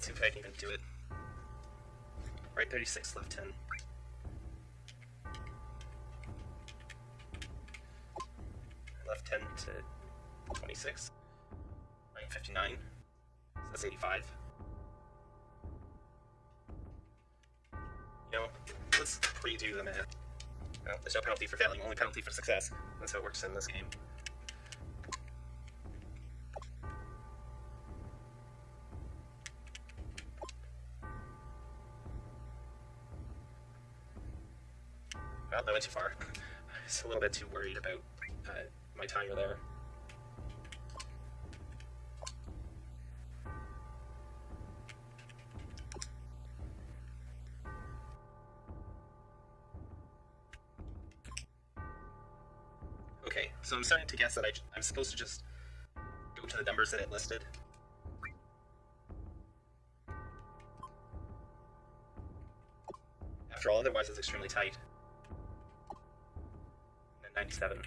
Let's see if I can even do it. Right 36, left 10. Left 10 to 26. Right 59. So that's 85. You know, let's redo the math. Well, there's no penalty for failing, only penalty for success. That's how it works in this game. A little bit too worried about uh, my timer there. Okay, so I'm starting to guess that I, I'm supposed to just go to the numbers that it listed. After all, otherwise it's extremely tight. And 97.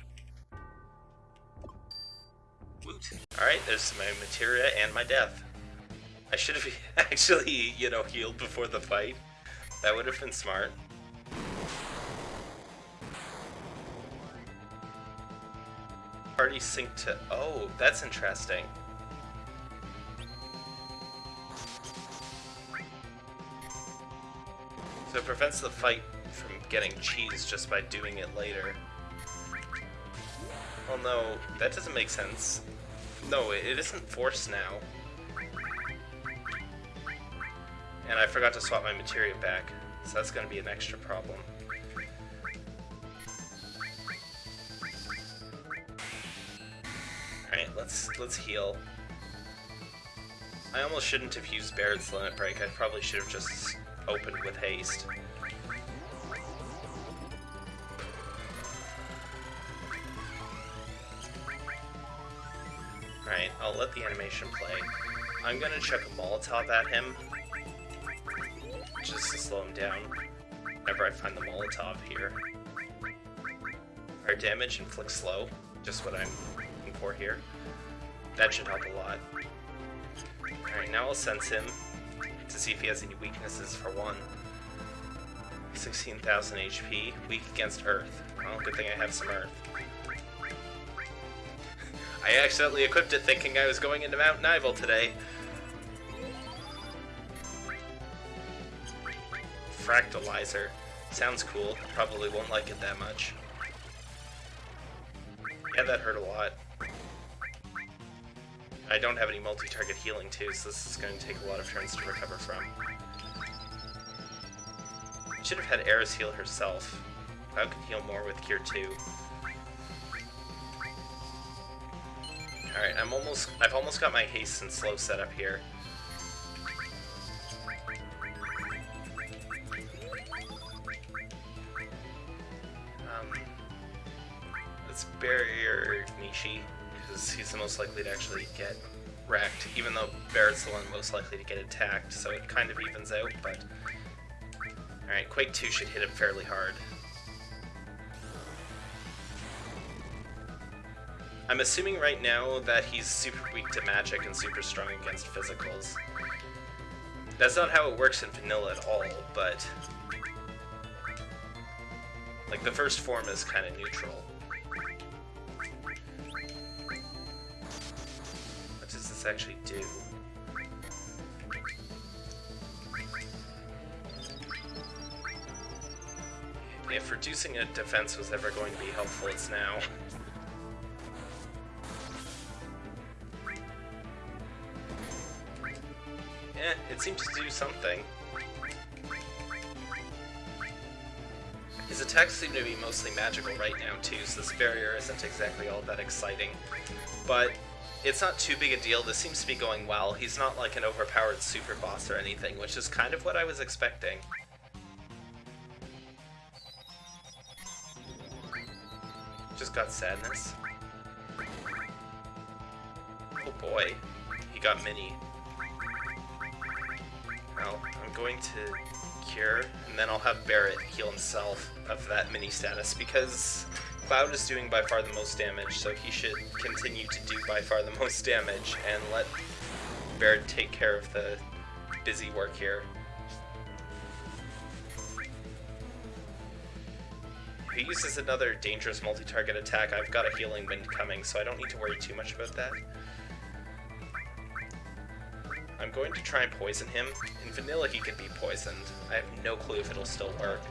Woot. Alright, there's my materia and my death. I should have actually, you know, healed before the fight. That would have been smart. Party sync to... Oh, that's interesting. So it prevents the fight from getting cheese just by doing it later. Well, no, that doesn't make sense. No, it isn't forced now. And I forgot to swap my materia back, so that's going to be an extra problem. Alright, let's let's heal. I almost shouldn't have used Barret's Limit Break, I probably should have just opened with haste. Play. I'm gonna chuck a Molotov at him, just to slow him down, whenever I find the Molotov here. Our damage inflict slow, just what I'm looking for here. That should help a lot. Alright, now I'll sense him to see if he has any weaknesses for one. 16,000 HP, weak against Earth. Well, good thing I have some Earth. I accidentally equipped it thinking I was going into Mount Nibel today. Fractalizer. Sounds cool. Probably won't like it that much. Yeah, that hurt a lot. I don't have any multi-target healing too, so this is going to take a lot of turns to recover from. Should have had Aeris heal herself. Cloud can heal more with Cure 2. Alright, I'm almost I've almost got my haste and slow set up here. Um let's barrier Nishi, because he's the most likely to actually get wrecked, even though Barret's the one most likely to get attacked, so it kind of evens out, but... Alright, Quake 2 should hit him fairly hard. I'm assuming right now that he's super weak to magic and super strong against physicals. That's not how it works in vanilla at all, but... Like, the first form is kind of neutral. What does this actually do? If reducing a defense was ever going to be helpful, it's now. It seems to do something. His attacks seem to be mostly magical right now too, so this barrier isn't exactly all that exciting. But it's not too big a deal, this seems to be going well. He's not like an overpowered super boss or anything, which is kind of what I was expecting. Just got sadness. Oh boy, he got mini. Going to cure, and then I'll have Barret heal himself of that mini status, because Cloud is doing by far the most damage, so he should continue to do by far the most damage, and let Barret take care of the busy work here. He uses another dangerous multi-target attack, I've got a healing wind coming, so I don't need to worry too much about that. Going to try and poison him. In vanilla, he can be poisoned. I have no clue if it'll still work.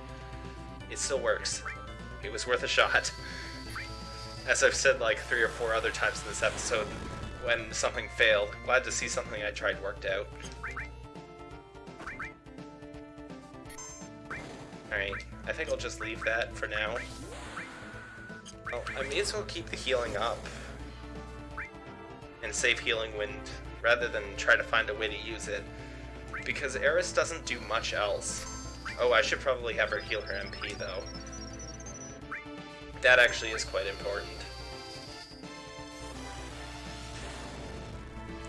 It still works. It was worth a shot. As I've said like three or four other times in this episode, when something failed, glad to see something I tried worked out. Alright, I think I'll just leave that for now. Well, I may as well keep the healing up. And save Healing Wind, rather than try to find a way to use it. Because Aeris doesn't do much else. Oh, I should probably have her heal her MP, though. That actually is quite important.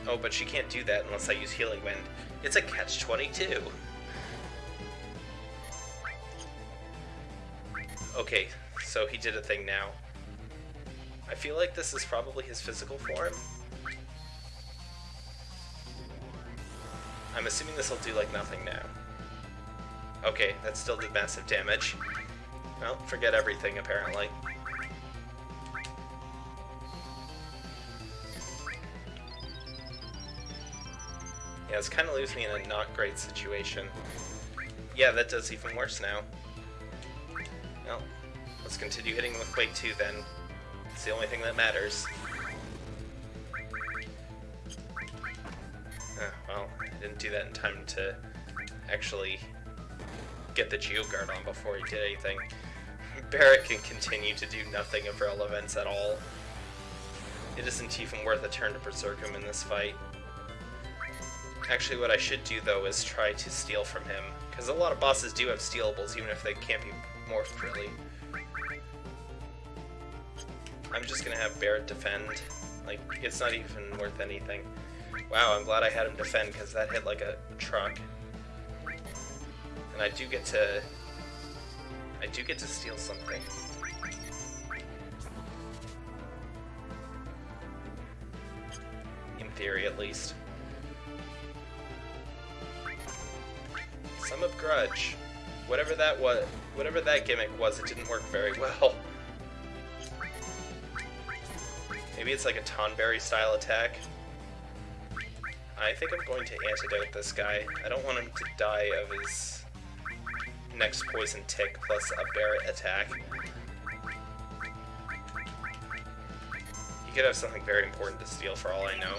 Oh, but she can't do that unless I use Healing Wind. It's a catch-22. Okay, so he did a thing now. I feel like this is probably his physical form. I'm assuming this will do like nothing now. Okay, that still did massive damage. Well, forget everything apparently. Yeah, this kind of leaves me in a not great situation. Yeah, that does even worse now. Well, let's continue hitting with Quake 2 then. It's the only thing that matters. Didn't do that in time to actually get the Geoguard on before he did anything. Barret can continue to do nothing of relevance at all. It isn't even worth a turn to Berserk him in this fight. Actually, what I should do, though, is try to steal from him. Because a lot of bosses do have stealables, even if they can't be morphed, really. I'm just gonna have Barret defend. Like, it's not even worth anything. Wow, I'm glad I had him defend, because that hit like a truck. And I do get to... I do get to steal something. In theory, at least. Sum of Grudge. Whatever that was, whatever that gimmick was, it didn't work very well. Maybe it's like a Tonberry style attack. I think I'm going to antidote this guy. I don't want him to die of his next poison tick plus a Barret attack. He could have something very important to steal for all I know.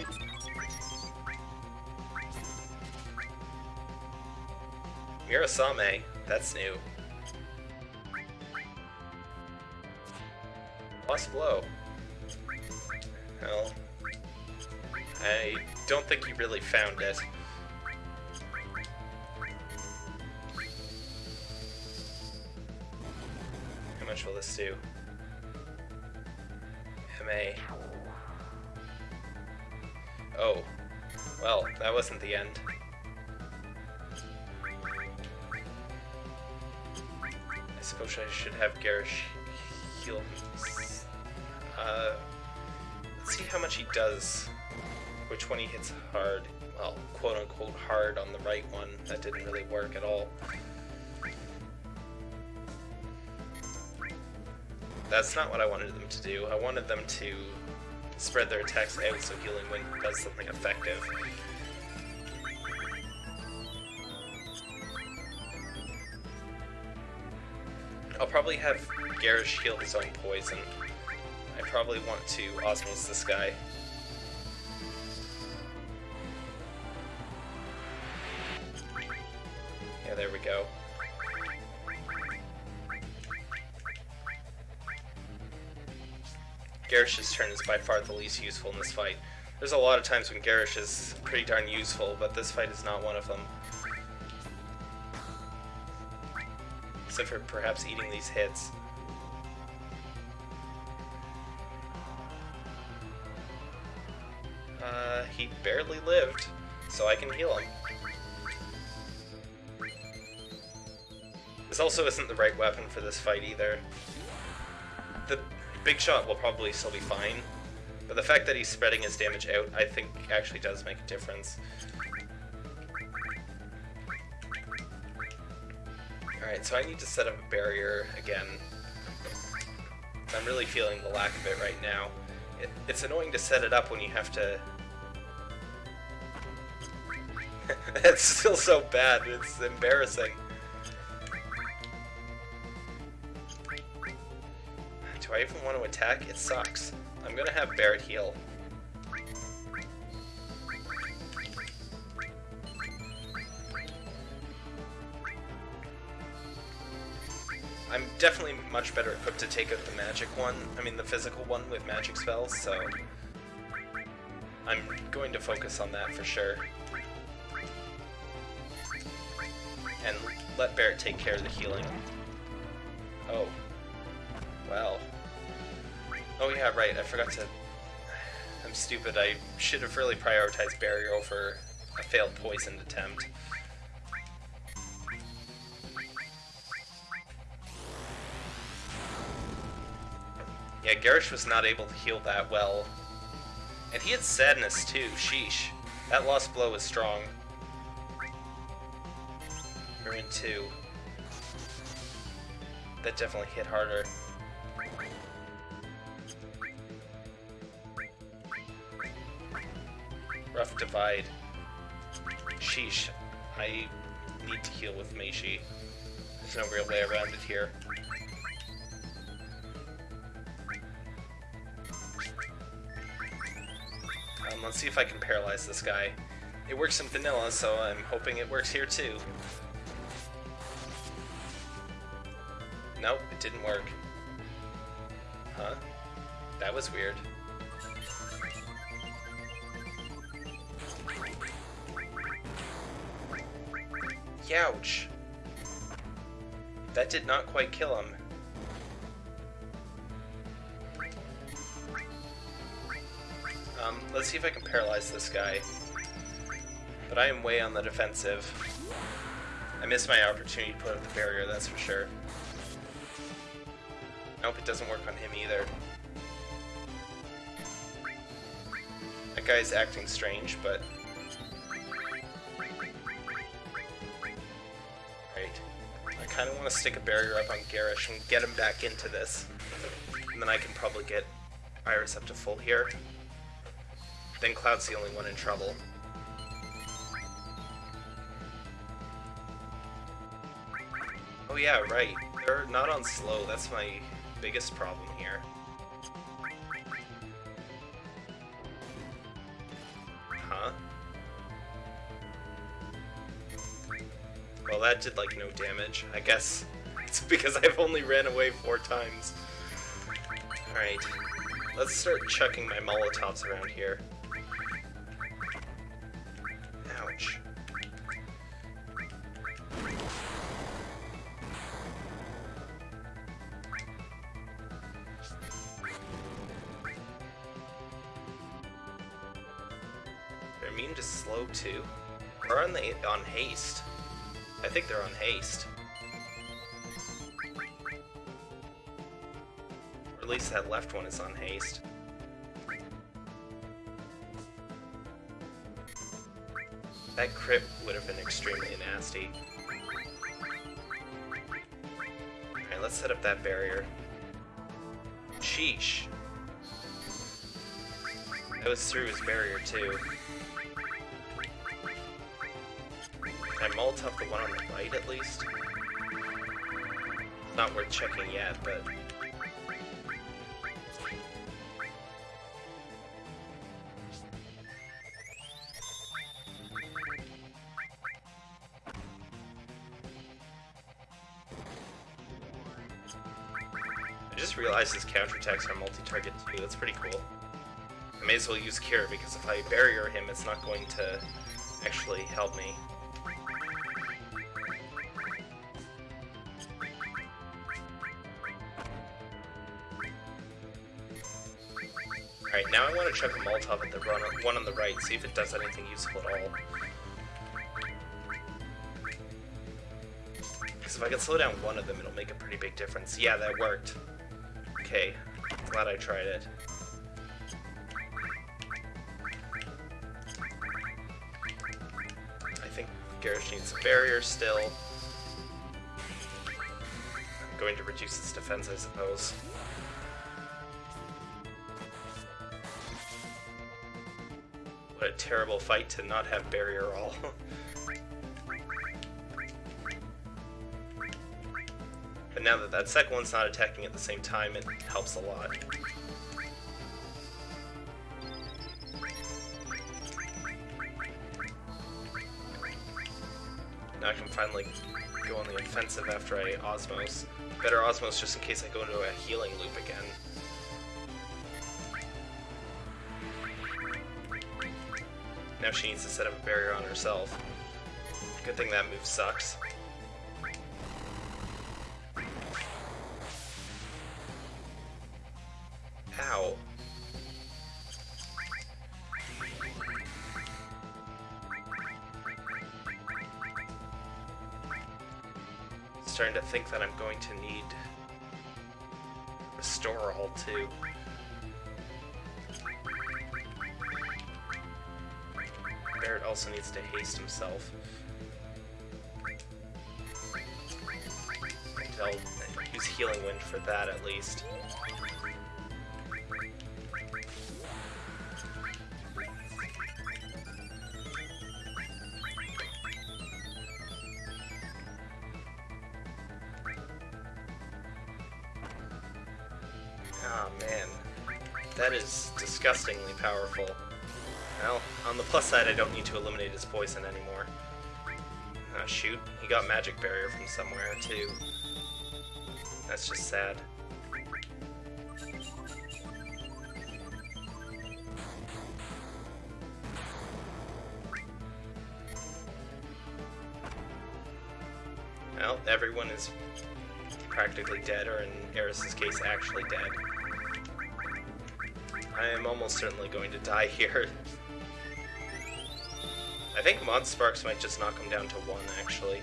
Murasame, that's new. Lost Blow. Well, I don't think you really found it. How much will this do? MA. Oh. Well, that wasn't the end. I suppose I should have Garish heal me. Uh, let's see how much he does. Which one he hits hard. Well, quote-unquote hard on the right one. That didn't really work at all. That's not what I wanted them to do. I wanted them to spread their attacks out so Healing Wind does something effective. I'll probably have Garish heal his own poison. I probably want to Osmose this guy. Garish's turn is by far the least useful in this fight. There's a lot of times when Garish is pretty darn useful, but this fight is not one of them. Except for perhaps eating these hits. Uh, he barely lived, so I can heal him. This also isn't the right weapon for this fight either. Big Shot will probably still be fine, but the fact that he's spreading his damage out, I think, actually does make a difference. Alright, so I need to set up a barrier again. I'm really feeling the lack of it right now. It, it's annoying to set it up when you have to... That's still so bad, it's embarrassing. I even want to attack? It sucks. I'm gonna have Barret heal. I'm definitely much better equipped to take out the magic one, I mean the physical one with magic spells, so I'm going to focus on that for sure. And let Barret take care of the healing. Oh. Well. Oh yeah, right, I forgot to... I'm stupid, I should have really prioritized barrier over a failed poisoned attempt. Yeah, Garrosh was not able to heal that well. And he had sadness too, sheesh. That lost blow was strong. In two. That definitely hit harder. Rough divide. Sheesh. I need to heal with Meishi. There's no real way around it here. Um, let's see if I can paralyze this guy. It works in vanilla, so I'm hoping it works here too. Nope, it didn't work. Huh? That was weird. Youch! That did not quite kill him. Um, let's see if I can paralyze this guy. But I am way on the defensive. I missed my opportunity to put up the barrier, that's for sure. Nope, it doesn't work on him either. That guy's acting strange, but... Want to stick a barrier up on Garish and get him back into this. And then I can probably get Aeris up to full here. Then Cloud's the only one in trouble. Oh yeah, right. They're not on slow, that's my biggest problem here. Did, like, no damage. I guess it's because I've only ran away four times. Alright. Let's start chucking my Molotovs around here. Ouch. They're immune to slow too? Or on the on haste? I think they're on haste. Or at least that left one is on haste. That crit would have been extremely nasty. Alright, let's set up that barrier. Sheesh. That was through his barrier too. Molotov the one on the right at least? Not worth checking yet, but... I just realized his counterattacks are multi-target too, that's pretty cool. I may as well use Cure, because if I barrier him, it's not going to actually help me. Chuck a Molotov at the run one on the right, see if it does anything useful at all. Because if I can slow down one of them, it'll make a pretty big difference. Yeah, that worked. Okay, glad I tried it. I think Garrosh needs a barrier still. I'm going to reduce its defense, I suppose. Terrible fight to not have barrier all. but now that that second one's not attacking at the same time, it helps a lot. Now I can finally go on the offensive after I Osmose. Better Osmose just in case I go into a healing loop again. Now she needs to set up a barrier on herself. Good thing that move sucks. Ow. Starting to think that I'm going to need Restore All too. Also needs to haste himself. I'll use Healing Wind for that at least. Oh man, that is disgustingly powerful. On the plus side, I don't need to eliminate his poison anymore. Oh shoot, he got magic barrier from somewhere too. That's just sad. Well, everyone is practically dead, or in Aeris's case, actually dead. I am almost certainly going to die here. I think Mod Sparks might just knock him down to one, actually.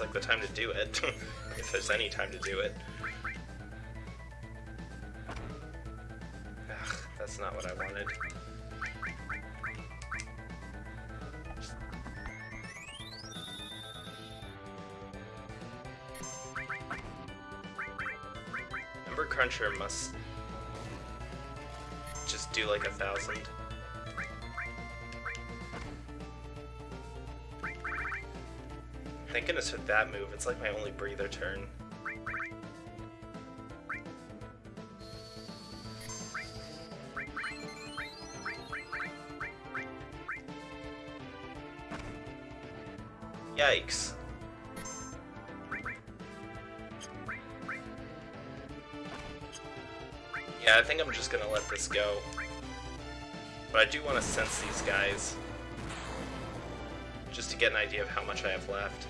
Like the time to do it, if there's any time to do it. Move, it's like my only breather turn. Yikes. Yeah, I think I'm just gonna let this go. But I do want to sense these guys. Just to get an idea of how much I have left.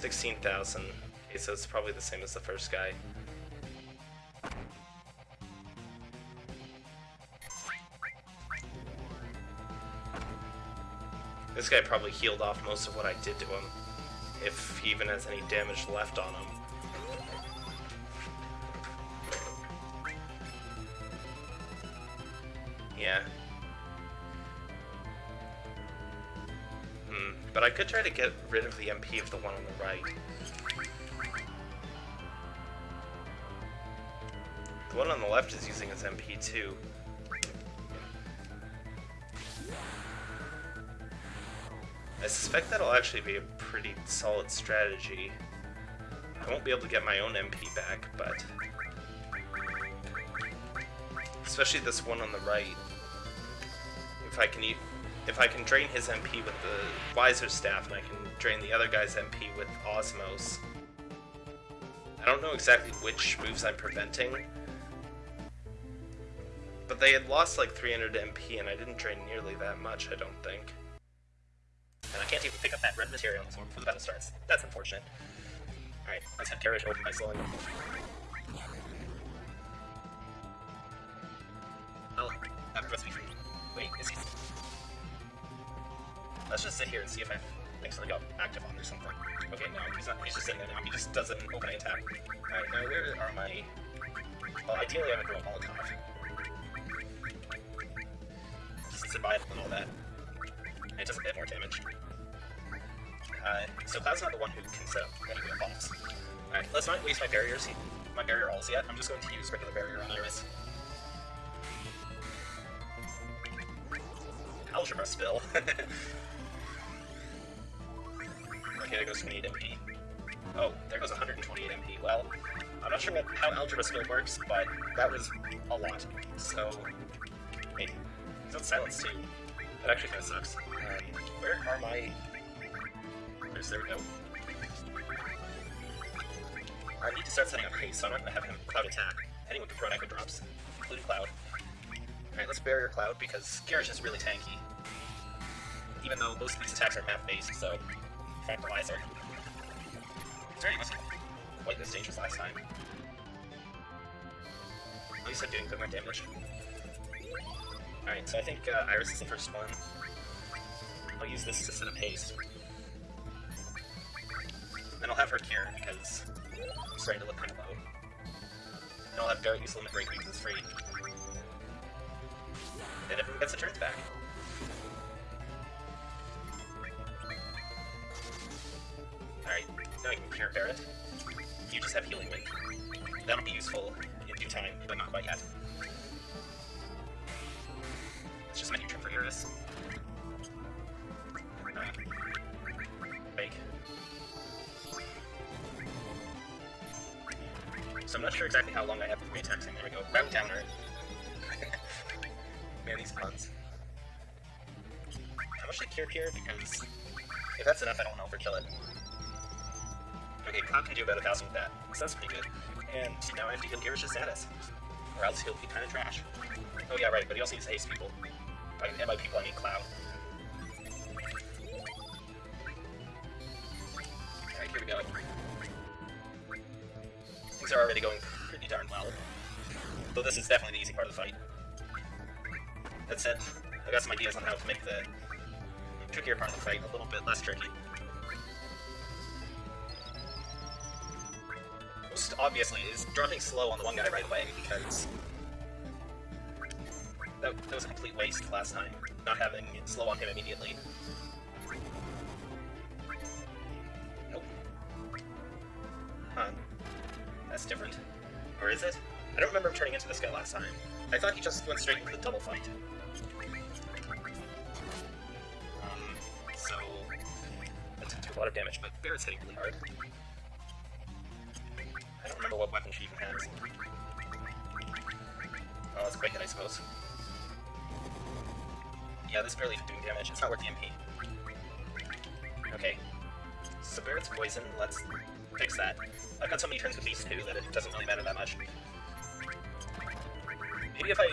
16,000. Okay, so it's probably the same as the first guy. This guy probably healed off most of what I did to him. If he even has any damage left on him. Could try to get rid of the MP of the one on the right. The one on the left is using his MP too. I suspect that'll actually be a pretty solid strategy. I won't be able to get my own MP back, but... Especially this one on the right. If I can eat, if I can drain his MP with the Wizer Staff, and I can drain the other guy's MP with Osmose, I don't know exactly which moves I'm preventing. But they had lost like 300 MP, and I didn't drain nearly that much, I don't think. And I can't even pick up that red material before the battle starts. That's unfortunate. Alright, let's have Garish open by slowing. Not. He just does an opening attack. Alright, now where are my... Well, ideally I would roll Molotov. Just survival and all that. And it does a bit more damage. Uh, so Cloud's not the one who can set up any good bombs. Alright, let's not waste my barriers, my barrier alls yet. I'm just going to use regular barrier on Aeris. Algebra spill. Okay, there goes 28 MP. Oh, there goes 128 MP. Well, I'm not sure what, how Algebra Spill works, but that was a lot. So, wait, he's on silence too. That actually kind of sucks. Um, where are my... There's, there we go. I need to start setting up haste, so I'm not going to have him Cloud attack. Anyone can throw an Echo Drops, including Cloud. Alright, let's Barrier Cloud, because Garish is really tanky. Even though most of these attacks are map-based, so tranquilizer. Sorry, wasn't quite this dangerous last time. At least I'm doing good more damage. Alright, so I think uh, Aeris is the first one. I'll use this to set up haste. Then I'll have her cure, because I'm starting to look kind of low. And I'll have Garrett use Limit Break because it's free. And everyone gets the turns back. Cure Barret. You just have Healing Wind. That'll be useful in due time, but not quite yet. It's just new trip for Aeris. Fake. So I'm not sure exactly how long I have with re-texting. There we go. Route downer. Man, these puns. How much I cure here? Because if that's enough, I don't want to overkill it. Cloud can do about a thousand with that, so that's pretty good. And now I have to heal Garish's status. Or else he'll be kind of trash. Oh yeah, right, but he also needs haste people. By, and by people, I mean Cloud. Alright, here we go. Things are already going pretty darn well. Though this is definitely the easy part of the fight. That said, I've got some ideas on how to make the trickier part of the fight a little bit less tricky. Most obviously is dropping slow on the one guy right away, because that, that was a complete waste last time, not having slow on him immediately. Nope. Huh. That's different. Or is it? I don't remember him turning into this guy last time. I thought he just went straight into the double fight. Um, so... That didn't a lot of damage, but Barret's hitting really hard. This barely doing damage. It's not worth the MP. Okay. So Barret's poison, let's fix that. I've got so many turns with these two that it doesn't really matter that much. Maybe if I...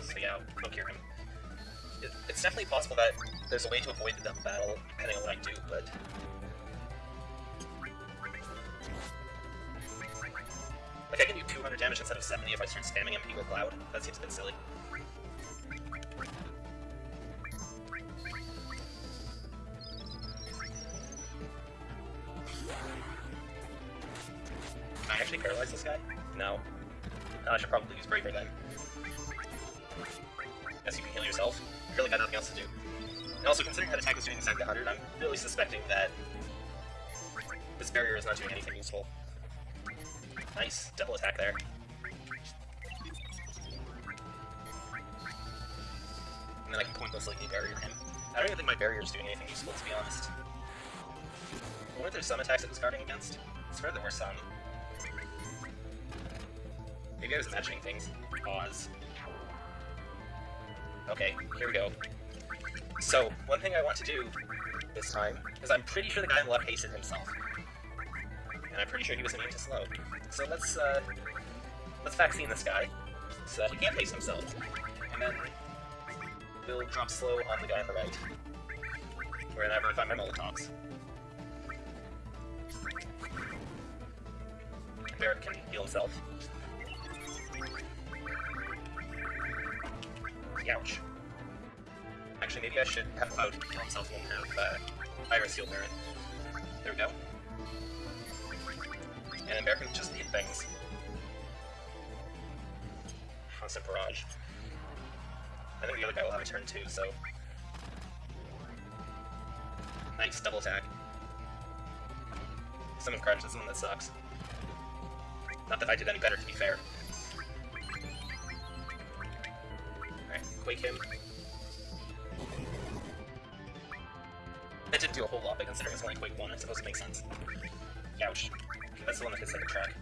So yeah, I'll cure him. It, it's definitely possible that there's a way to avoid the double battle, depending on what I do, but... Like, I can do 200 damage instead of 70 if I start spamming MP with Cloud. That seems a bit silly. Okay, here we go. So, one thing I want to do this time is I'm pretty sure the guy in the left hasted himself. and I'm pretty sure he was immune to slow. So let's uh, let's vaccine this guy so that he can't face himself, and then we'll drop slow on the guy on the right. Wherever I find my Molotovs. Barret can heal himself. Ouch. Actually, maybe I should have Cloud myself and have uh, Aeris heal Barret. There we go. And can just eat things. Constant barrage. I think the other guy will have a turn too, so... Nice, double attack. Summon Crush is the one that sucks. Not that I did any better, to be fair. Alright, Quake him. That didn't do a whole lot, but considering it's only Quake 1, I suppose it makes sense. Ouch. That's the one that hits like a track.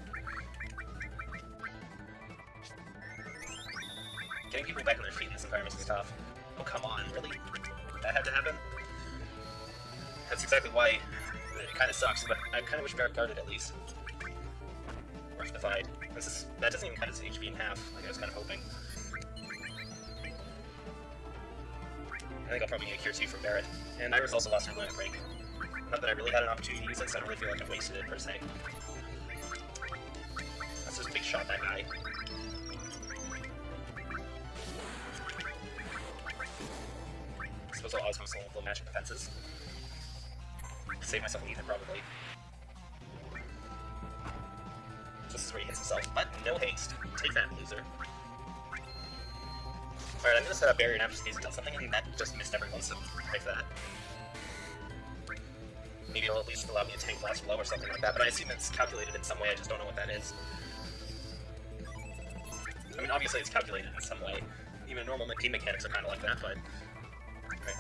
Getting people back on their feet in this environment is tough. Oh, come on, really? That had to happen? That's exactly why it kind of sucks, but I kind of wish Barret guarded at least. Rectified. This is, that doesn't even cut his HP in half, like I was kind of hoping. Think I'll probably get Cure 2 from Barret. And Aeris also lost her Limit Break. Not that I really had an opportunity to use it, so I don't really feel like I've wasted it, per se. Let's just big shot that guy. I suppose I'll always want to magic defenses. Save myself an ether, probably. This is where he hits himself, but no haste. Take that, loser. Alright, I'm gonna set up barrier now just in case it does something, and that just missed everyone, so break that. Maybe it'll at least allow me to tank lost blow or something like that, but I assume it's calculated in some way, I just don't know what that is. I mean, obviously it's calculated in some way. Even normal game mechanics are kind of like that, but...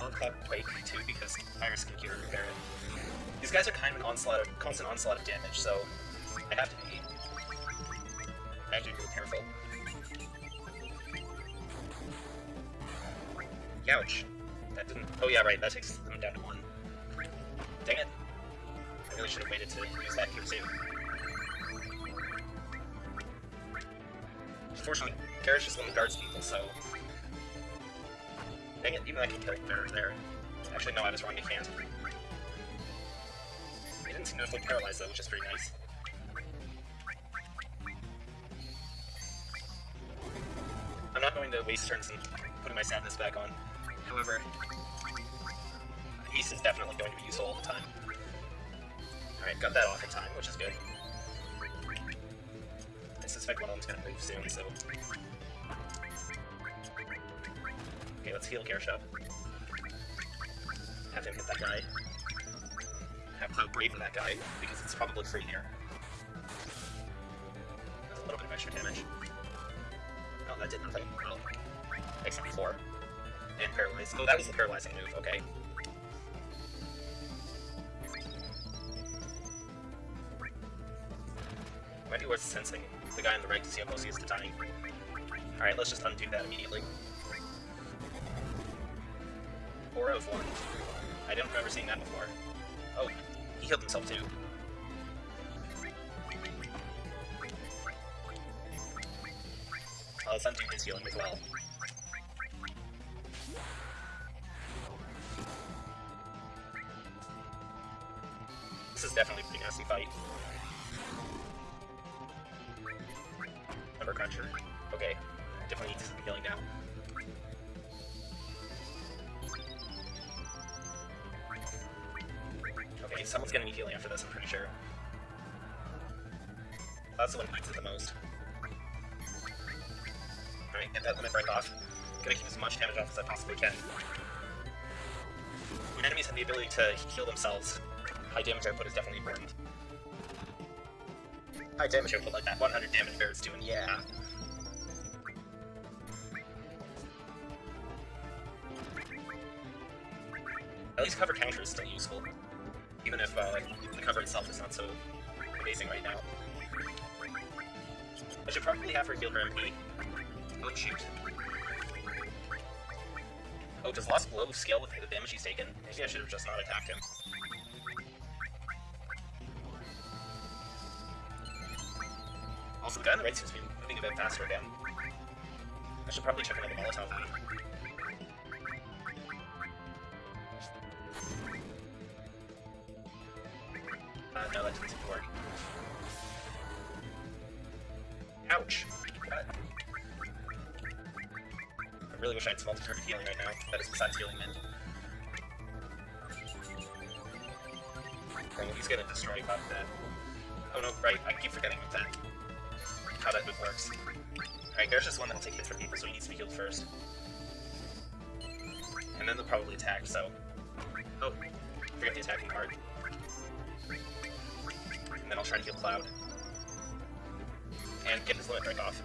Alright, clock Quake too, because Aeris can cure repair it. These guys are kind of an onslaught of, constant onslaught of damage, so I have to be... I have to be careful. Ouch. That didn't... Oh yeah, right, that takes them down to one. Dang it. I really should have waited to use that cure too. Unfortunately, Garrus just one guards people, so... Dang it, even I can kill there. there. Actually, no, I was wrong, I can't. He didn't seem to feel paralyzed though, which is pretty nice. I'm not going to waste turns and putting my sadness back on. However, Ace is definitely going to be useful all the time. Alright, got that off in time, which is good. I suspect one of them's gonna move soon, so... Okay, let's heal Garchomp. Have him hit that guy. Have Cloud Braver that guy, because it's probably free here. That's a little bit of extra damage. Oh, that did nothing. Oh. Except four. And paralyze. Oh, that was the paralyzing move, okay. Might be worth sensing the guy on the right to see how close he is to dying. Alright, let's just undo that immediately. Out of one. I don't remember seeing that before. Oh, he healed himself too. I'll undo his healing as well. Is definitely a pretty nasty fight. Number cruncher. Okay. Definitely needs some healing now. Okay, someone's gonna need healing after this, I'm pretty sure. That's the one who needs it the most. Alright, get that limit break off. Gonna keep as much damage off as I possibly can. When enemies have the ability to heal themselves, high damage output is definitely important. High damage output like that 100 damage bear is doing, yeah. At least cover counter is still useful. Even if uh, the cover itself is not so amazing right now. I should probably have her heal her MP. Oh shoot. Oh, does Lost Blow scale with the damage he's taken? Maybe I should have just not attacked him. The the right seems to be moving a bit faster again. I should probably check another Molotov. Uh, no, that didn't seem to work. Ouch! I really wish I had some multi-target healing right now. That is besides Healing Wind. He's gonna destroy with that. Oh no, right, I keep forgetting about that. There's just one that'll take hits from people, so he needs to be healed first. And then they'll probably attack, so... Oh, forget the attacking part. And then I'll try to heal Cloud. And get his limit break off.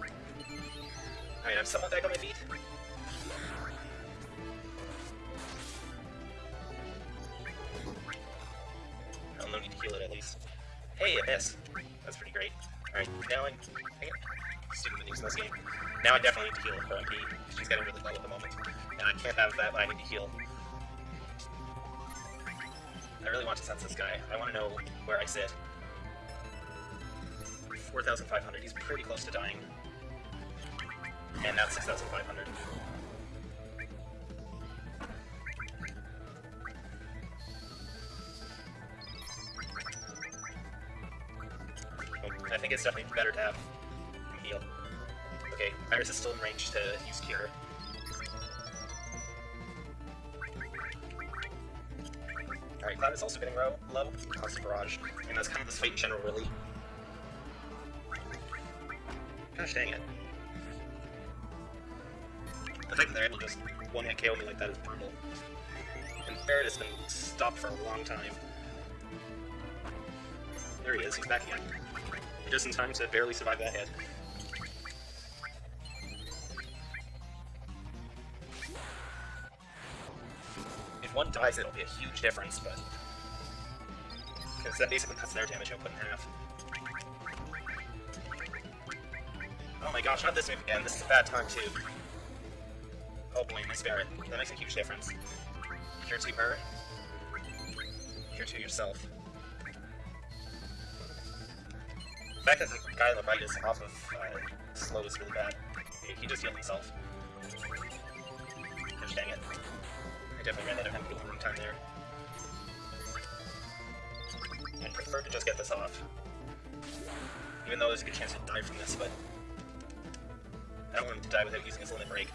Alright, I'm somewhat back on my feet. I'll no need to heal it at least. Hey, a miss. Now I definitely need to heal her MP. She's getting really low at the moment. And I can't have that, But I need to heal. I really want to sense this guy. I want to know where I sit. 4,500. He's pretty close to dying. And now 6,500. I think it's definitely better to have Aeris is still in range to use Cure. Alright, Cloud is also getting low, low. Constant Barrage. And that's kind of this fight in general, really. Gosh dang it. The fact that they're able to just one-hit KO me like that is brutal. And Barret has been stopped for a long time. There he is, he's back again. Just in time to barely survive that hit. If one dies, it'll be a huge difference, but... Because that basically cuts their damage output in half. Oh my gosh, not this move again. This is a bad time, too. Oh boy, my spirit. That makes a huge difference. Cure to her. Cure to yourself. The fact that the guy on the right is off of uh, slow is really bad. He, he just healed himself. Gosh dang it. I definitely ran a long time there. I'd prefer to just get this off. Even though there's a good chance he'll die from this, but... I don't want him to die without using his limit break.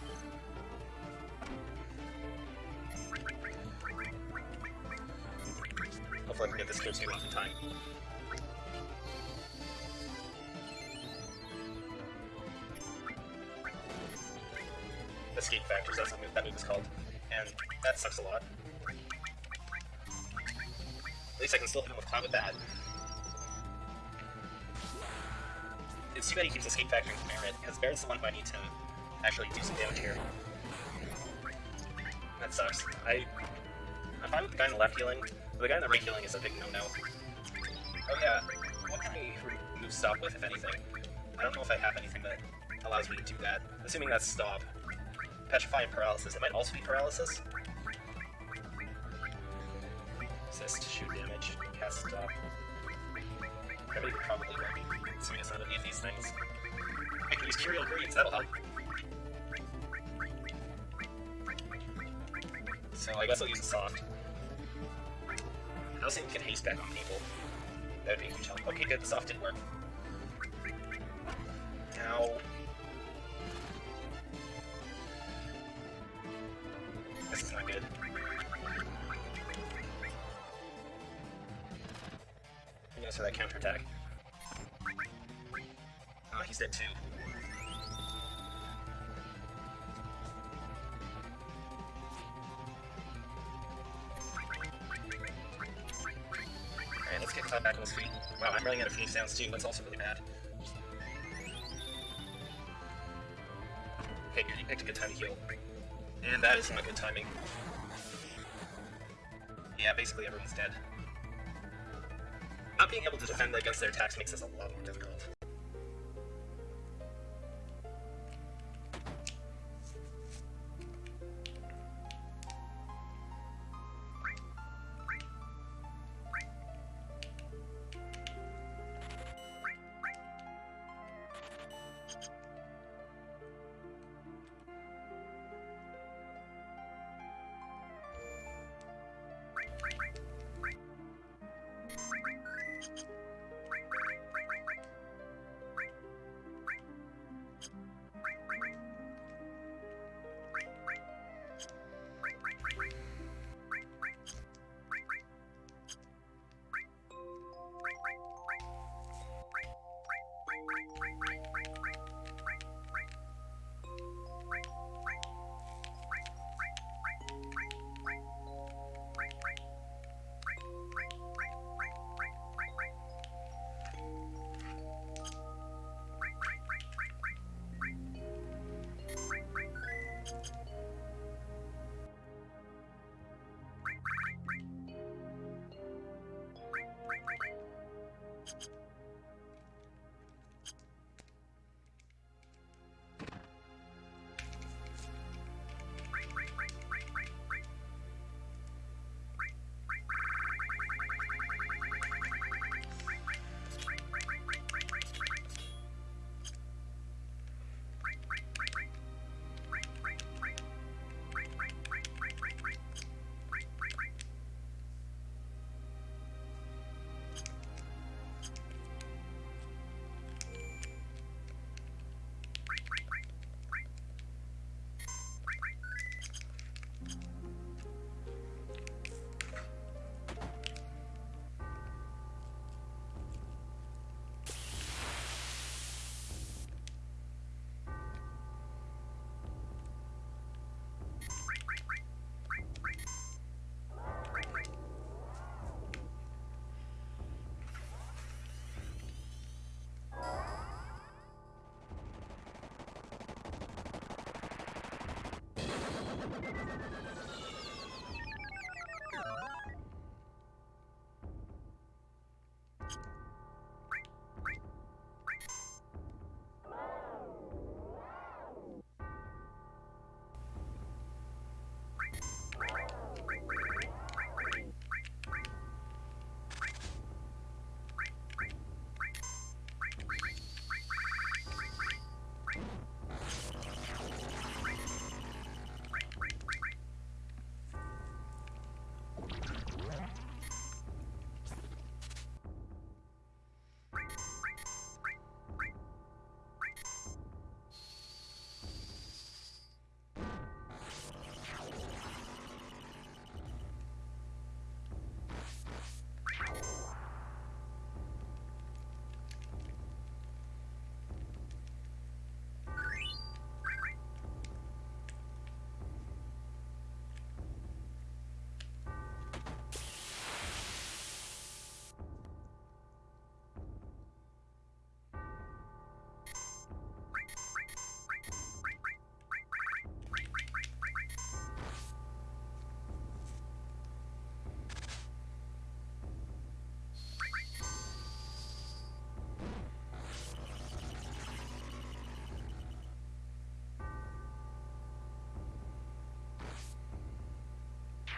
Hopefully I can get this clear to off in time. Escape Factors, that's what that move is called. And that sucks a lot. At least I can still hit him with Cloud with that. It's too bad he keeps Escape Factoring to Barret, because Barret's the one who I need to actually do some damage here. That sucks. I... I'm fine with the guy on the left healing, but the guy on the right healing is a big no-no. Oh yeah, what can I remove Stop with, if anything? I don't know if I have anything that allows me to do that. Assuming that's Stop. Petrify and Paralysis. It might also be Paralysis. Assist, shoot damage, cast Stop. Remedy would probably work, assuming it's not any of these things. I can use Curial Greens, that'll help. So I guess I'll use a soft. I also think we can haste back on people. That would be a huge help. Okay, good, the soft did work. Now... Cloud back on his. Wow, I'm running out of Phoenix Downs too, that's also really bad. Okay, you picked a good time to heal. And that is not good timing. Yeah, basically everyone's dead. Not being able to defend against their attacks makes this a lot more difficult.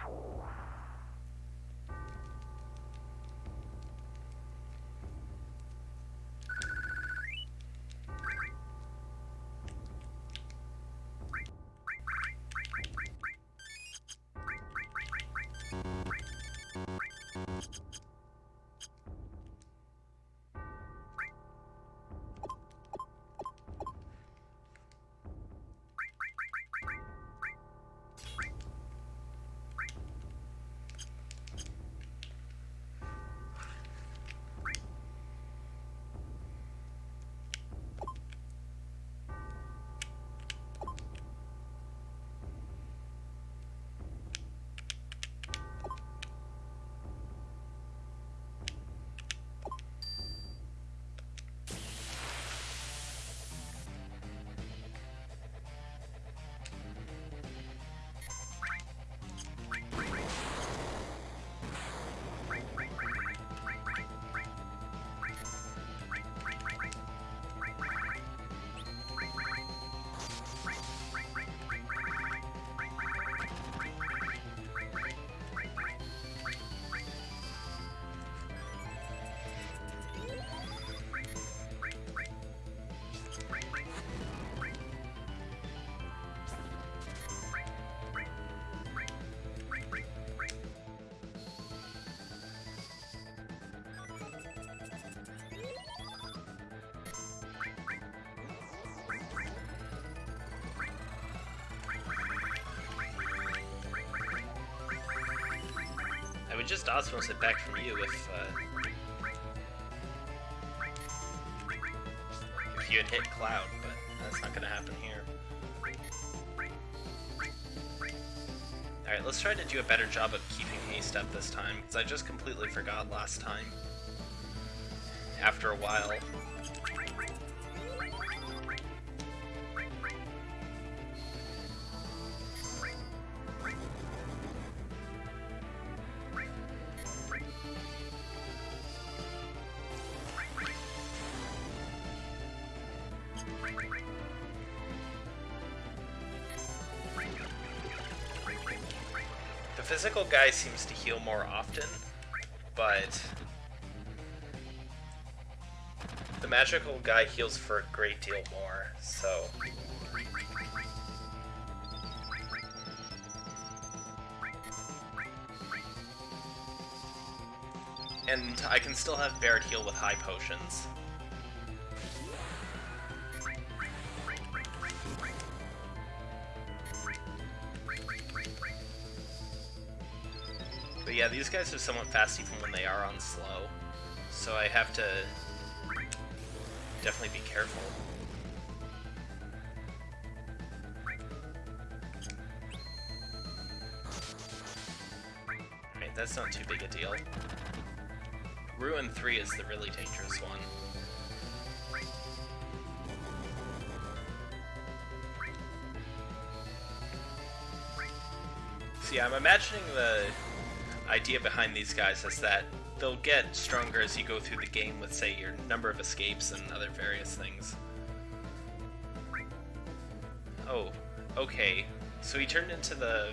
you just Osmose it back from you if, uh, if you had hit Cloud, but that's not gonna happen here. Alright, let's try to do a better job of keeping haste up this time, because I just completely forgot last time. After a while. Guy seems to heal more often, but the magical guy heals for a great deal more, so. And I can still have Barret heal with high potions. These guys are somewhat fast even when they are on slow. So I have to definitely be careful. Alright, that's not too big a deal. Ruin 3 is the really dangerous one. See, I'm imagining the idea behind these guys is that they'll get stronger as you go through the game with, say, your number of escapes and other various things. Oh, okay. So he turned into the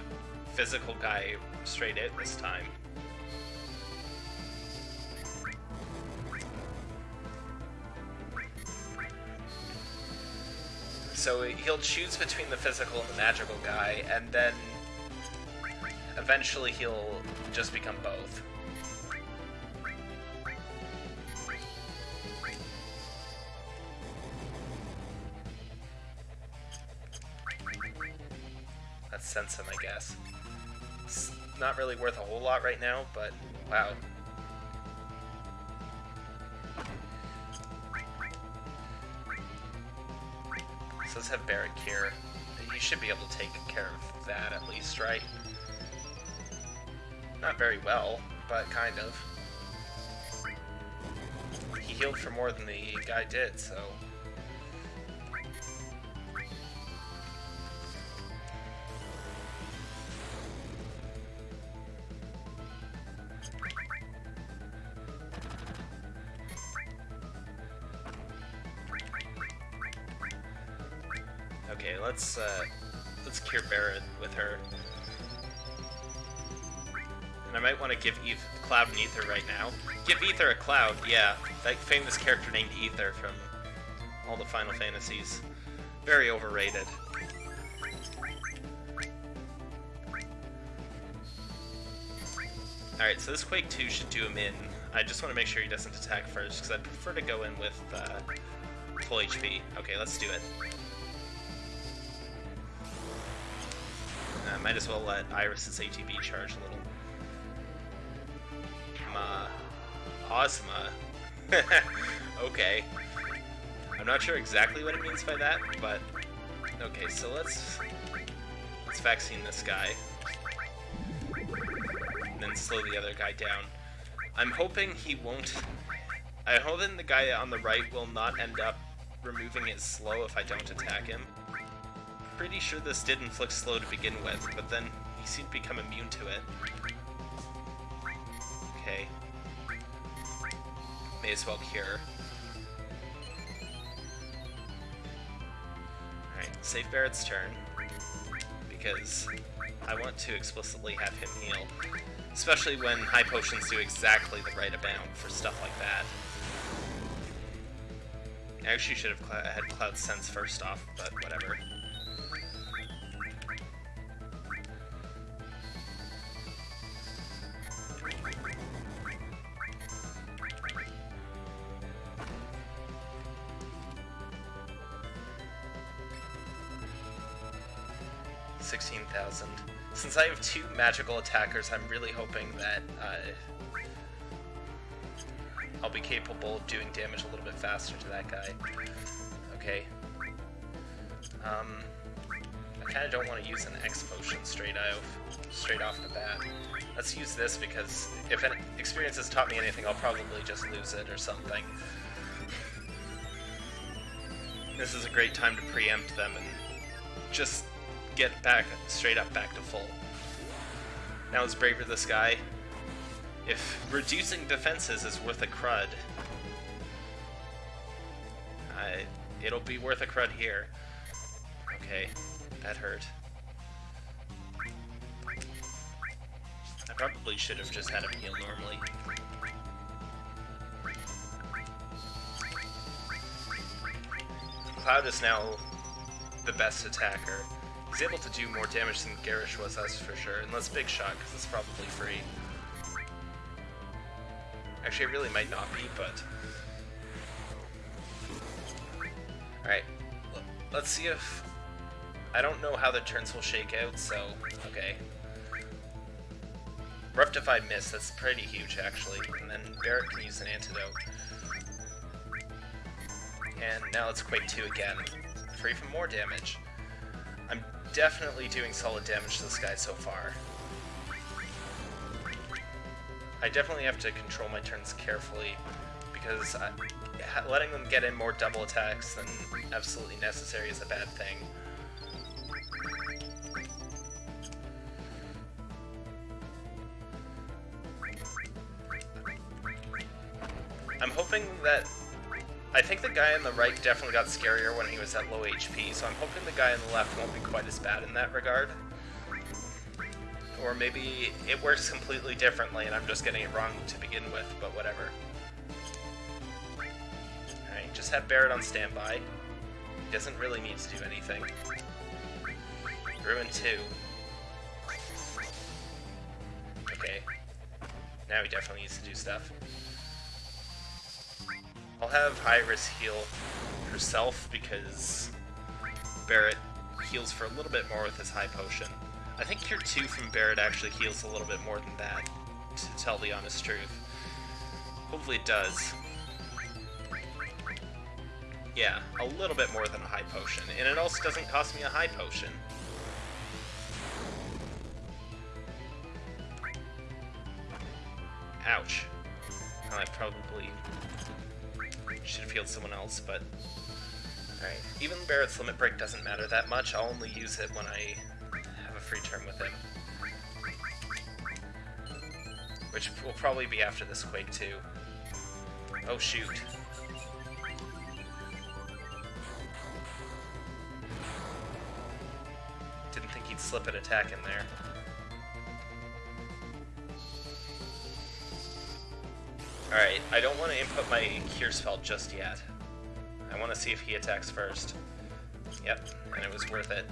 physical guy straight out this time. So he'll choose between the physical and the magical guy, and then eventually he'll just become both. That's sense him, I guess. It's not really worth a whole lot right now, but wow. So let's have Barrack here. He should be able to take care of that at least, right? Not very well, but kind of. He healed for more than the guy did, so... Cloud and Ether right now. Give Ether a Cloud, yeah. That famous character named Ether from all the Final Fantasies. Very overrated. Alright, so this Quake 2 should do him in. I just want to make sure he doesn't attack first, because I'd prefer to go in with uh, full HP. Okay, let's do it. Uh, might as well let Aeris's ATB charge a little. Uh, Ma. Uh, Ozma. okay. I'm not sure exactly what it means by that, but... Okay, so let's... Let's vaccine this guy. And then slow the other guy down. I'm hoping he won't... I'm hoping the guy on the right will not end up removing his slow if I don't attack him. Pretty sure this did inflict slow to begin with, but then he seemed to become immune to it. Okay. May as well cure. Alright, save Barret's turn. Because I want to explicitly have him heal. Especially when high potions do exactly the right amount for stuff like that. I actually should have had Cloud Sense first off, but whatever. Magical attackers, I'm really hoping that uh, I'll be capable of doing damage a little bit faster to that guy. Okay. Um, I kind of don't want to use an X potion straight off, straight off the bat. Let's use this because if an experience has taught me anything, I'll probably just lose it or something. This is a great time to preempt them and just get back, straight up back to full. Now let's Braver this guy. If reducing defenses is worth a crud, I, it'll be worth a crud here. Okay, that hurt. I probably should have just had him heal normally. Cloud is now the best attacker. He's able to do more damage than Garish was, that's for sure. Unless Big Shot, because it's probably free. Actually, it really might not be, but... Alright, let's see if... I don't know how the turns will shake out, so... Okay. Rectified Miss, that's pretty huge, actually. And then Barret can use an antidote. And now let's Quake 2 again. Free from more damage. Definitely doing solid damage to this guy so far. I definitely have to control my turns carefully, because I, letting them get in more double attacks than absolutely necessary is a bad thing. Guy on the right definitely got scarier when he was at low HP, so I'm hoping the guy on the left won't be quite as bad in that regard. Or maybe it works completely differently and I'm just getting it wrong to begin with, but whatever. Alright, just have Barret on standby. He doesn't really need to do anything. Ruin 2. Okay. Now he definitely needs to do stuff. I'll have Aeris heal herself because Barret heals for a little bit more with his high potion. I think Cure 2 from Barret actually heals a little bit more than that, to tell the honest truth. Hopefully it does. Yeah, a little bit more than a high potion, and it also doesn't cost me a high potion. Ouch. I probably should have healed someone else, but... Alright, even Barret's Limit Break doesn't matter that much, I'll only use it when I have a free turn with him. Which will probably be after this Quake too. Oh shoot. Didn't think he'd slip an attack in there. Alright, I don't want to input my Cure spell just yet. I want to see if he attacks first. Yep, and it was worth it.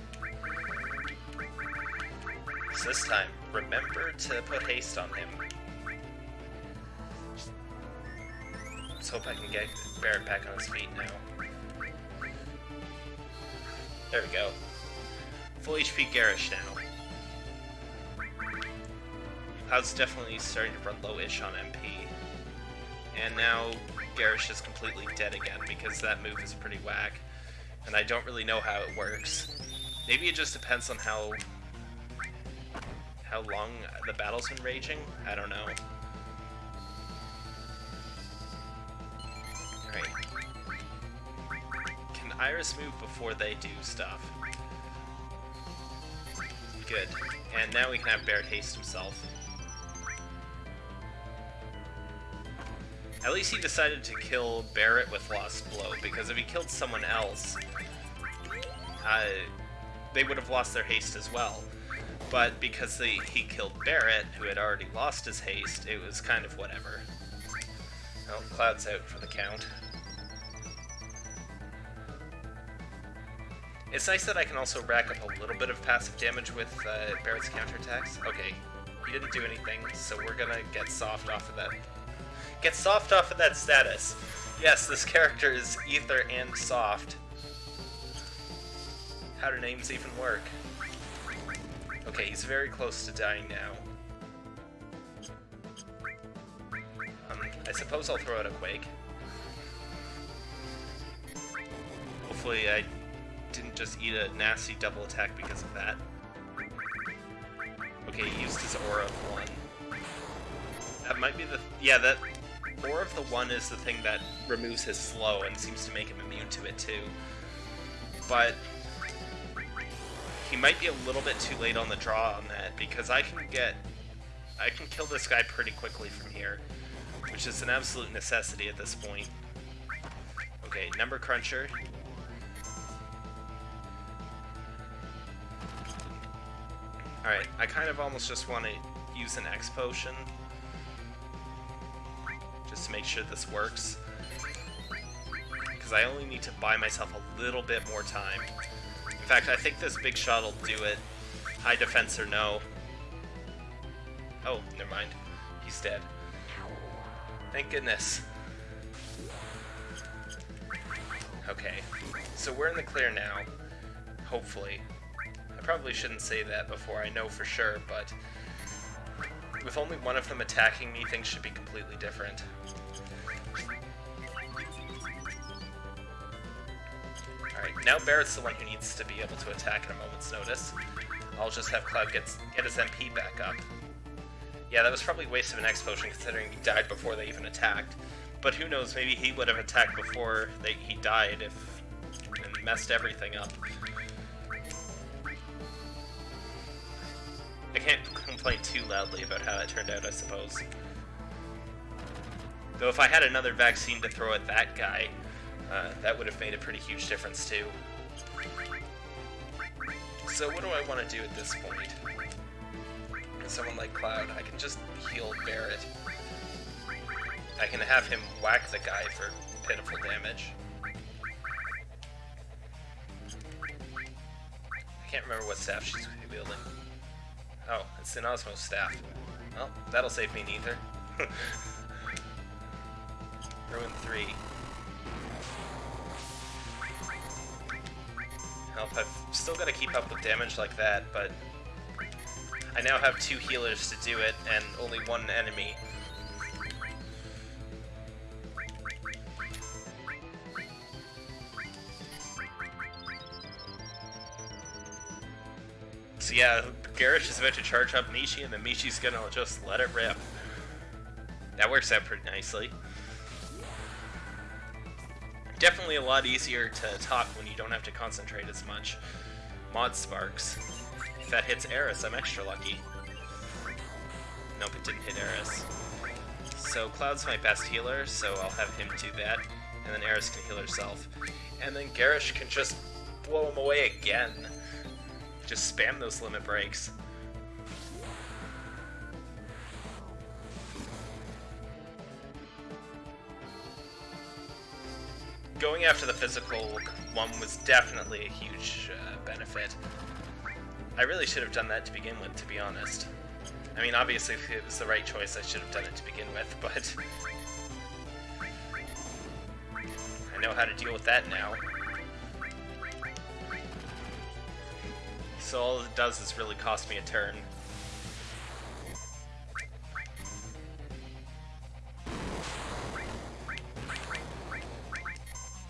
So this time, remember to put haste on him. Let's hope I can get Barret back on his feet now. There we go. Full HP Garish now. Cloud's definitely starting to run low-ish on MP. And now Garish is completely dead again because that move is pretty whack. And I don't really know how it works. Maybe it just depends on how how long the battle's been raging? I don't know. Alright. Can Aeris move before they do stuff? Good. And now we can have Barret haste himself. At least he decided to kill Barret with Lost Blow, because if he killed someone else, uh, they would have lost their haste as well. But because they, he killed Barret, who had already lost his haste, it was kind of whatever. Well, Cloud's out for the count. It's nice that I can also rack up a little bit of passive damage with uh, Barret's counterattacks. Okay, he didn't do anything, so we're gonna get soft off of that Get soft off of that status. Yes, this character is ether and soft. How do names even work? Okay, he's very close to dying now. Um, I suppose I'll throw out a Quake. Hopefully I didn't just eat a nasty double attack because of that. Okay, he used his Aura of 1. That might be the... Yeah, that more of the one is the thing that removes his slow and seems to make him immune to it too. But he might be a little bit too late on the draw on that because I can get I can kill this guy pretty quickly from here, which is an absolute necessity at this point. Okay, number cruncher. Alright, I kind of almost just want to use an X potion just to make sure this works. Because I only need to buy myself a little bit more time. In fact, I think this big shot will do it. High defense or no. Oh, never mind. He's dead. Thank goodness. Okay, so we're in the clear now. Hopefully. I probably shouldn't say that before I know for sure, but with only one of them attacking me, things should be completely different. Alright, now Barret's the one who needs to be able to attack at a moment's notice. I'll just have Cloud get, get his MP back up. Yeah, that was probably a waste of an X potion considering he died before they even attacked. But who knows, maybe he would have attacked before they, he died if and messed everything up. I can't complain too loudly about how it turned out, I suppose. Though if I had another vaccine to throw at that guy, uh, that would have made a pretty huge difference too. So what do I want to do at this point? Someone like Cloud, I can just heal Barret. I can have him whack the guy for pitiful damage. I can't remember what staff she's wielding. Oh, it's an Osmo staff. Well, that'll save me neither. Ruin 3. Help, I've still got to keep up with damage like that, but I now have two healers to do it, and only one enemy. So yeah, Garish is about to charge up Mishi, and then Mishi's gonna just let it rip. That works out pretty nicely. Definitely a lot easier to talk when you don't have to concentrate as much. Mod Sparks. If that hits Aeris, I'm extra lucky. Nope, it didn't hit Aeris. So Cloud's my best healer, so I'll have him do that. And then Aeris can heal herself. And then Garish can just blow him away again. Just spam those limit breaks. Going after the physical one was definitely a huge uh, benefit. I really should have done that to begin with, to be honest. I mean, obviously, if it was the right choice, I should have done it to begin with, but... I know how to deal with that now. So all it does is really cost me a turn.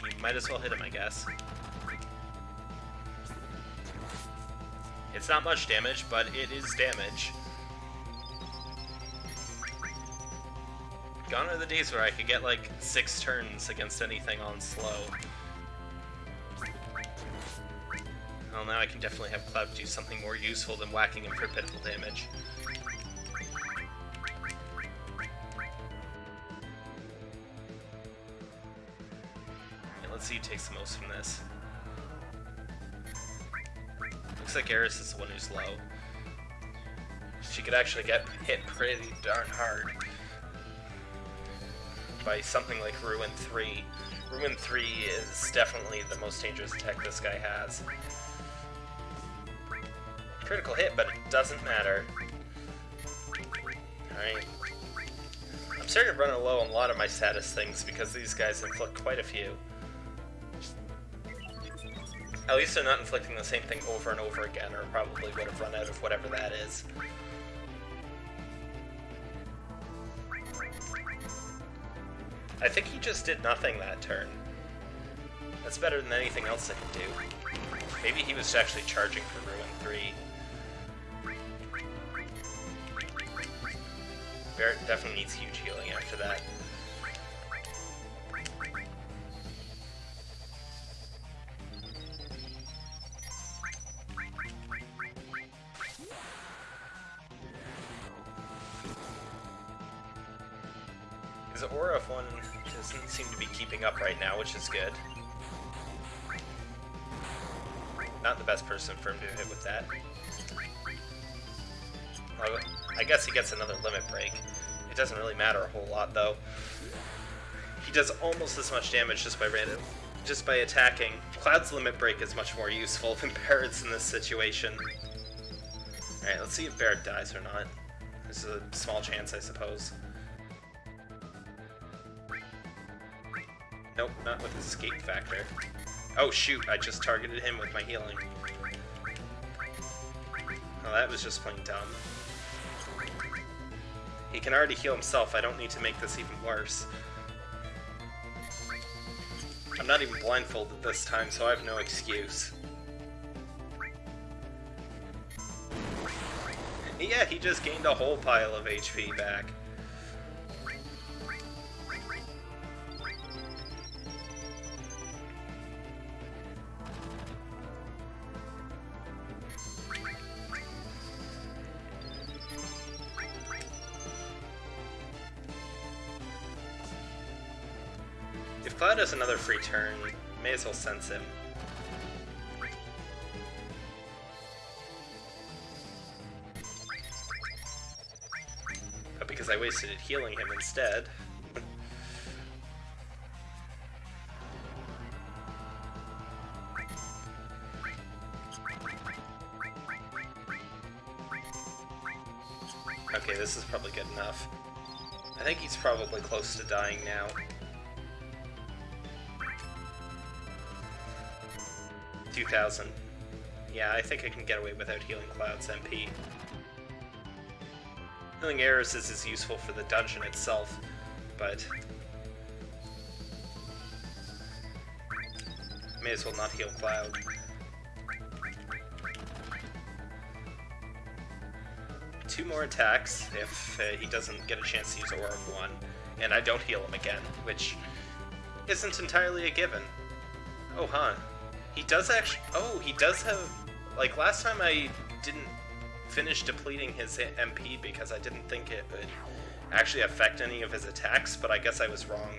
You might as well hit him, I guess. It's not much damage, but it is damage. Gone are the days where I could get like six turns against anything on slow. Well, now I can definitely have Cloud do something more useful than whacking him for pitiful damage. Let's see who takes the most from this. Looks like Aeris is the one who's low. She could actually get hit pretty darn hard by something like Ruin 3. Ruin 3 is definitely the most dangerous attack this guy has. Critical hit, but it doesn't matter. Alright. I'm starting to run low on a lot of my status things because these guys inflict quite a few. At least they're not inflicting the same thing over and over again, or probably would have run out of whatever that is. I think he just did nothing that turn. That's better than anything else I could do. Maybe he was actually charging for Ruin 3. Barret definitely needs huge healing after that. His aura of one doesn't seem to be keeping up right now, which is good. Not the best person for him to hit with that. Well, I guess he gets another limit break. It doesn't really matter a whole lot, though. He does almost as much damage just by random, just by attacking. Cloud's limit break is much more useful than Barret's in this situation. Alright, let's see if Barret dies or not. There's a small chance, I suppose. Nope, not with his escape factor. Oh shoot, I just targeted him with my healing. Oh, that was just plain dumb. He can already heal himself, I don't need to make this even worse. I'm not even blindfolded this time, so I have no excuse. Yeah, he just gained a whole pile of HP back. Free turn, may as well sense him. But because I wasted it healing him instead... Okay, this is probably good enough. I think he's probably close to dying now. Two thousand. Yeah, I think I can get away without healing Cloud's MP. Healing Aeris is as useful for the dungeon itself, but... May as well not heal Cloud. Two more attacks if uh, he doesn't get a chance to use Aura of 1, and I don't heal him again, which isn't entirely a given. Oh, huh. He does actually... Oh, he does have... Like, last time I didn't finish depleting his MP because I didn't think it would actually affect any of his attacks, but I guess I was wrong.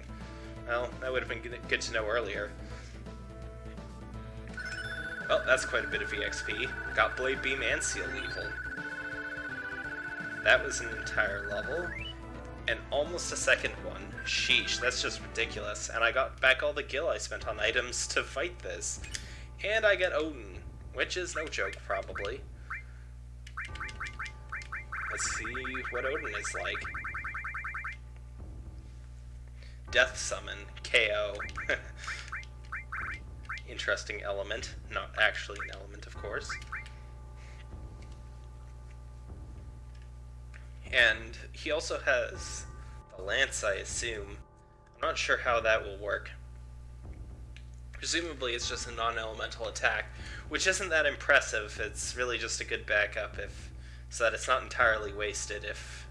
Well, that would have been good to know earlier. Well, that's quite a bit of EXP. Got Blade Beam and Seal Evil. That was an entire level. and almost a second one. Sheesh, that's just ridiculous. And I got back all the gil I spent on items to fight this. And I get Odin, which is no joke, probably. Let's see what Odin is like. Death Summon, KO. Interesting element. Not actually an element, of course. And he also has the lance, I assume. I'm not sure how that will work. Presumably it's just a non-elemental attack, which isn't that impressive. It's really just a good backup if so that it's not entirely wasted if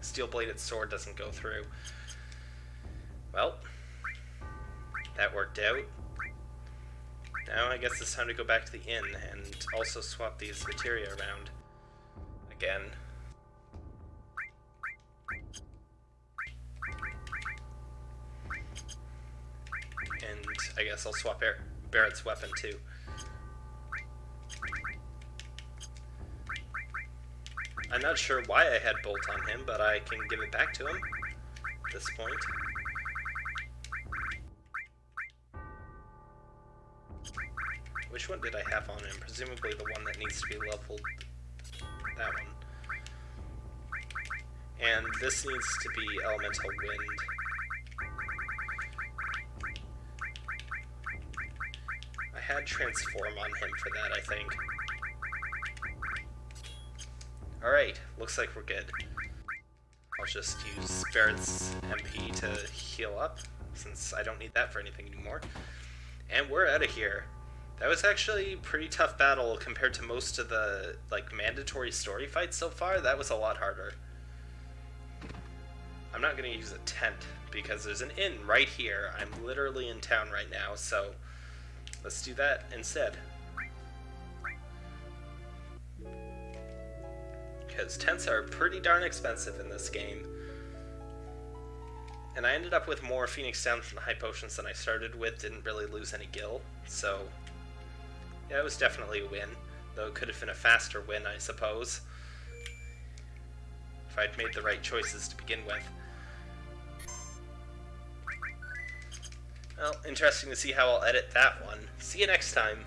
steel-bladed sword doesn't go through. Well, that worked out. Now I guess it's time to go back to the inn and also swap these materia around again. I guess I'll swap Bar Barret's weapon too. I'm not sure why I had Bolt on him, but I can give it back to him at this point. Which one did I have on him? Presumably the one that needs to be leveled. That one. And this needs to be Elemental Wind. Had Transform on him for that, I think. Alright, looks like we're good. I'll just use Barret's MP to heal up, since I don't need that for anything anymore. And we're out of here. That was actually a pretty tough battle compared to most of the like mandatory story fights so far. That was a lot harder. I'm not going to use a tent because there's an inn right here. I'm literally in town right now, so let's do that instead. Because tents are pretty darn expensive in this game. And I ended up with more Phoenix Downs and High Potions than I started with, didn't really lose any gil, so yeah, it was definitely a win, though it could have been a faster win, I suppose. If I'd made the right choices to begin with. Well, interesting to see how I'll edit that one. See you next time.